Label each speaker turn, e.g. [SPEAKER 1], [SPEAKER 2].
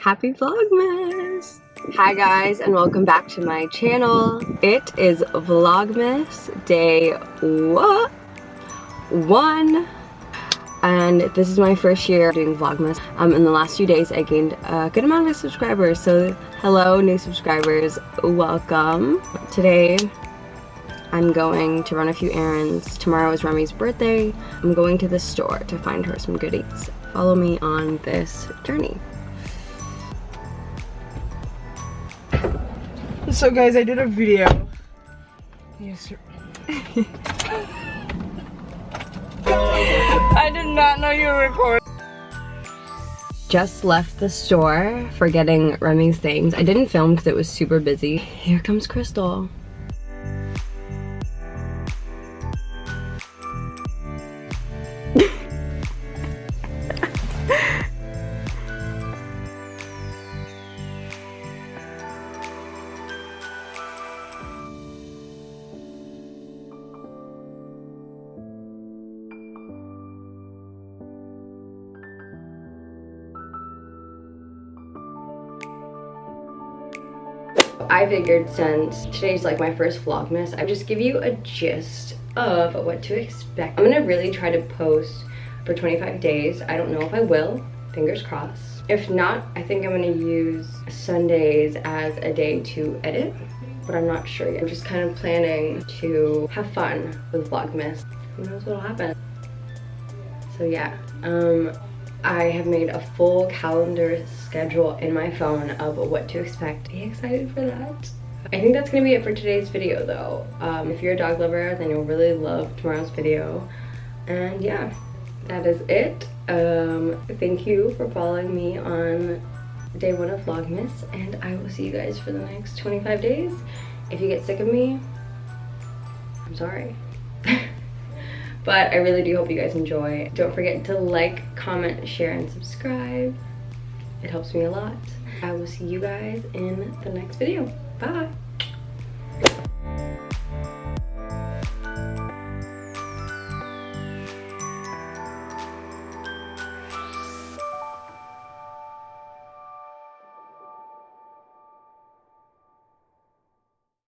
[SPEAKER 1] Happy Vlogmas! Hi guys and welcome back to my channel. It is Vlogmas day what? one and this is my first year doing Vlogmas. Um, in the last few days I gained a good amount of subscribers so hello new subscribers, welcome. Today I'm going to run a few errands. Tomorrow is Remy's birthday. I'm going to the store to find her some goodies. Follow me on this journey.
[SPEAKER 2] So guys, I did a video. Yes, sir. I did not know you were recording.
[SPEAKER 1] Just left the store for getting Remy's things. I didn't film because it was super busy. Here comes Crystal. I figured since today's like my first Vlogmas, I just give you a gist of what to expect. I'm gonna really try to post for 25 days. I don't know if I will, fingers crossed. If not, I think I'm gonna use Sundays as a day to edit, but I'm not sure yet. I'm just kind of planning to have fun with Vlogmas. Who knows what'll happen. So yeah, um, I have made a full calendar schedule in my phone of what to expect. Be excited for that. I think that's gonna be it for today's video though. Um, if you're a dog lover, then you'll really love tomorrow's video. And yeah, that is it. Um, thank you for following me on day one of Vlogmas, and I will see you guys for the next 25 days. If you get sick of me, I'm sorry. But I really do hope you guys enjoy. Don't forget to like, comment, share, and subscribe. It helps me a lot. I will see you guys in the next video. Bye!